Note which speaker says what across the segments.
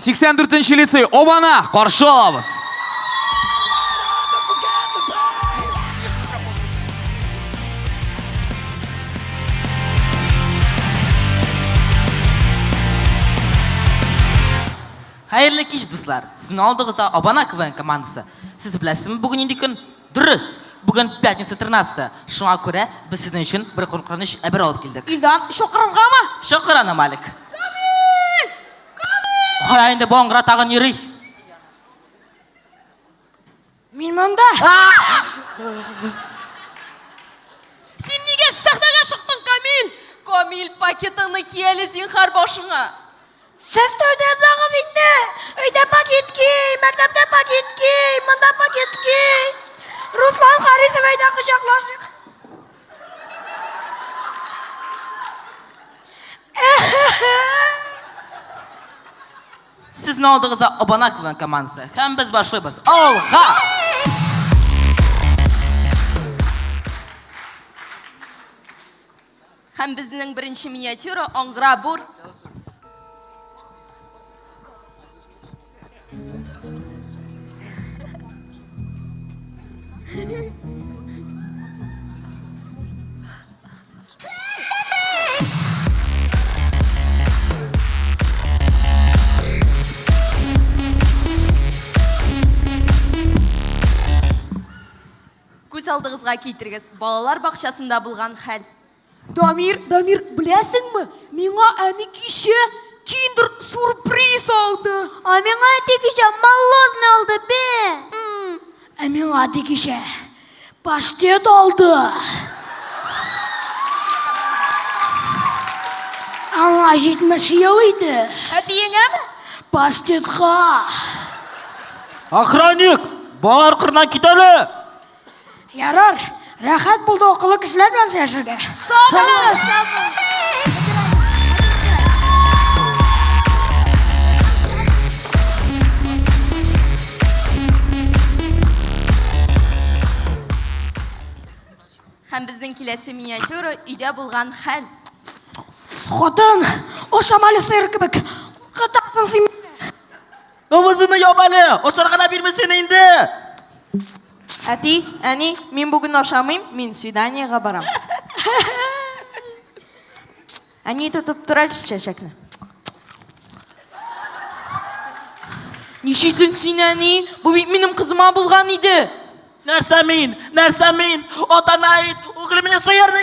Speaker 1: 84 лицей обана қаршы аламыз
Speaker 2: Қайырлы кеш достар. Сіздің алдыңызда Абана КВН командасы. Сіз білесіз бүгін енді күн? Дұрыс. Бүгін пятница 13 Шуңа көре біз сіздің үшін бір қорқыныш әбір алып келдік.
Speaker 3: Илдан шоқырынға ма?
Speaker 2: Шоқыраны Малик. Қой енді боңғыра.
Speaker 3: Мен мұнда. Сен неге сахнаға шықтың, Камил?
Speaker 4: Комил пакетіңні киелі зинхар башыңа.
Speaker 3: Сіз тойда зағыз инде. Өйде пакет кей, мәктепте пакет кей, мұнда пакет кей. Руслан Харисов өйде құшақлашық.
Speaker 2: Сіздің алдыңызда Абана КВН командасы. Һәм біз башлайбыз. Алға!
Speaker 4: Һәм безнең беренче миниатюра аңгыра бур. Күз алдыгызга китерегез. Балалар бакчасында булган хәл.
Speaker 3: Дамир, Дамир, білесің бі? Миңа әні кеше киндер сюрприз алды.
Speaker 5: А миңа әти кеше молозный алды бе.
Speaker 3: Ә миңа әті кеше паштет алды. Аңа жетміш ел иді. Әті еңәмі? Паштетқа.
Speaker 2: Охранник! Балалар қырынан кетелі!
Speaker 3: Ярар, рәхәт булды оқылы кешеләр белән яшәргә. Сагылыгыз.
Speaker 4: Һәм безнең киләсе миниатюра өйдә булган хәл.
Speaker 3: Хатын, о шамалы сыер кебек. Кытасың син.
Speaker 2: Ымызыны ябалі! Ошарға да бермесен енді!
Speaker 6: Әти, әни, мин бүген ашамыйм, мин свиданиега барам. Әни тотып тора чәчәкне.
Speaker 4: Нишисең син әни? Бу бит минем кызыма булган иде.
Speaker 2: Нәрсә мин? Нәрсә мин? Отана ит! Угылы мене сыйырны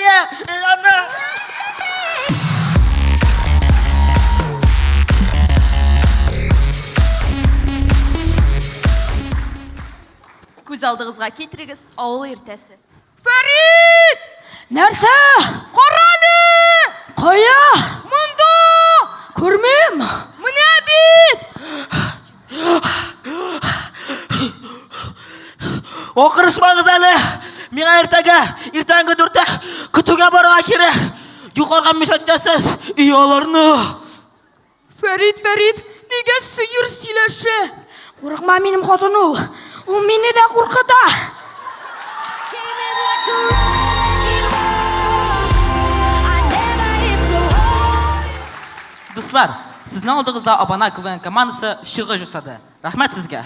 Speaker 4: алдыгызга китерегез. Авыл иртәсе.
Speaker 3: Фәрит! Нәрсә? Каралы! Кая? Монда! Күрмим. Менә бит!
Speaker 2: Оқырышмаңыз әлі! Миңа ертәгә, ертәңгі дүртә күтугә баруға кире! Юқарға мешат итәсіз! Ияларны!
Speaker 3: Фәрит, Фәрит, нигә сыер сөйләшә? Курыкма минем хатын ул. Ул мине дә куркыта.
Speaker 2: Дуслар, сіздің алдыңызда Абана КВН командасы шығы жасады. Рахмет сізге.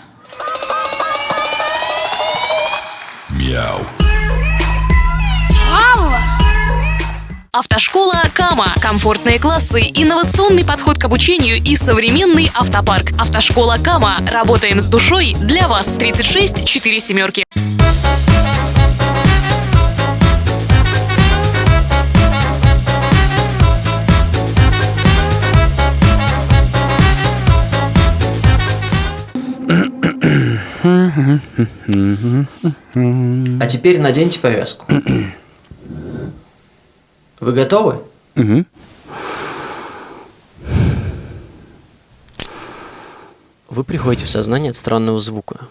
Speaker 7: Автошкола Кама. Комфортные классы, инновационный подход к обучению и современный автопарк. Автошкола Кама. Работаем с душой для вас. 36 4 семерки.
Speaker 8: А теперь наденьте повязку. Вы готовы? Вы приходите в сознание от странного звука.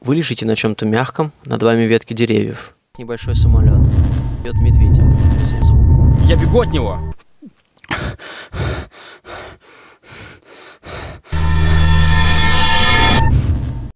Speaker 8: Вы лежите на чем-то мягком, над вами ветки деревьев. Небольшой самолет. Бьет медведя.
Speaker 9: Я бегу от него.